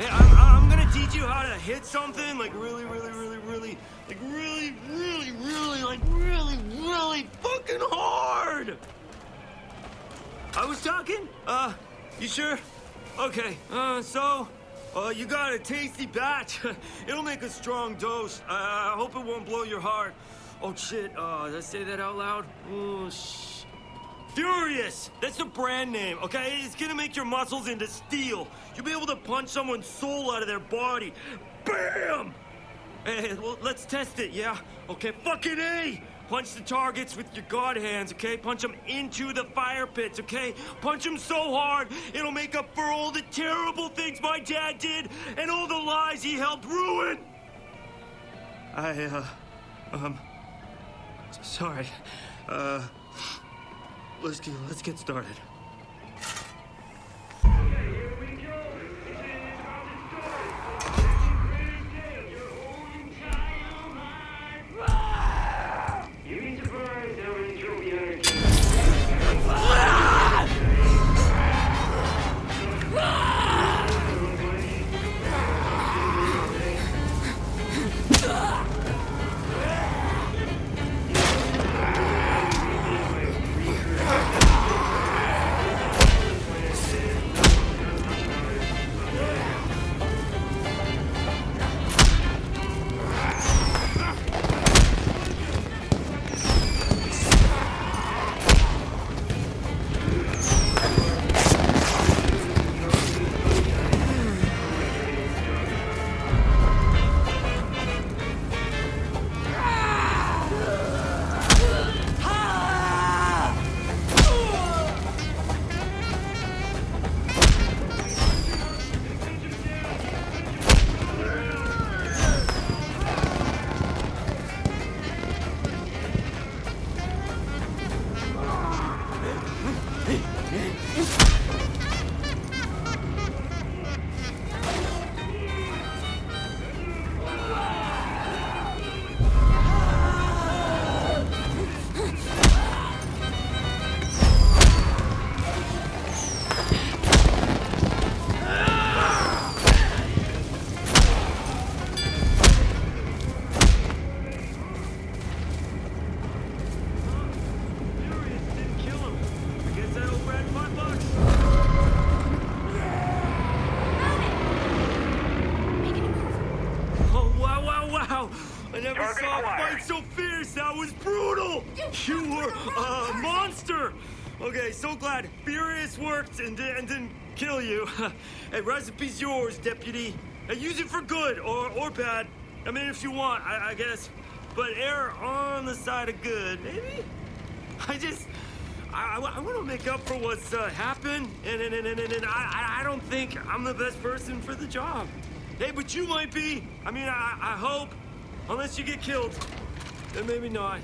Hey, I'm, I'm gonna teach you how to hit something like really, really, really, really, like really, really, really, like really, really fucking hard. I was talking? Uh, you sure? Okay, uh, so, uh, you got a tasty batch. It'll make a strong dose. Uh, I hope it won't blow your heart. Oh, shit, uh, did I say that out loud? Oh, shh. Furious! That's the brand name, okay? It's gonna make your muscles into steel. You'll be able to punch someone's soul out of their body. BAM! Hey, well, let's test it, yeah? Okay, fucking A! Punch the targets with your god hands, okay? Punch them into the fire pits, okay? Punch them so hard, it'll make up for all the terrible things my dad did and all the lies he helped ruin! I, uh, um, sorry. Uh, let's get, let's get started. Furious I never Target saw a fight so fierce! That was brutal! You were a monster! Okay, so glad Furious worked and, and didn't kill you. hey, recipe's yours, deputy. Hey, use it for good or, or bad. I mean, if you want, I, I guess. But err on the side of good, maybe? I just... I, I want to make up for what's uh, happened, and, and, and, and, and I, I- I don't think I'm the best person for the job. Hey, but you might be. I mean, I, I hope. Unless you get killed. Then maybe not.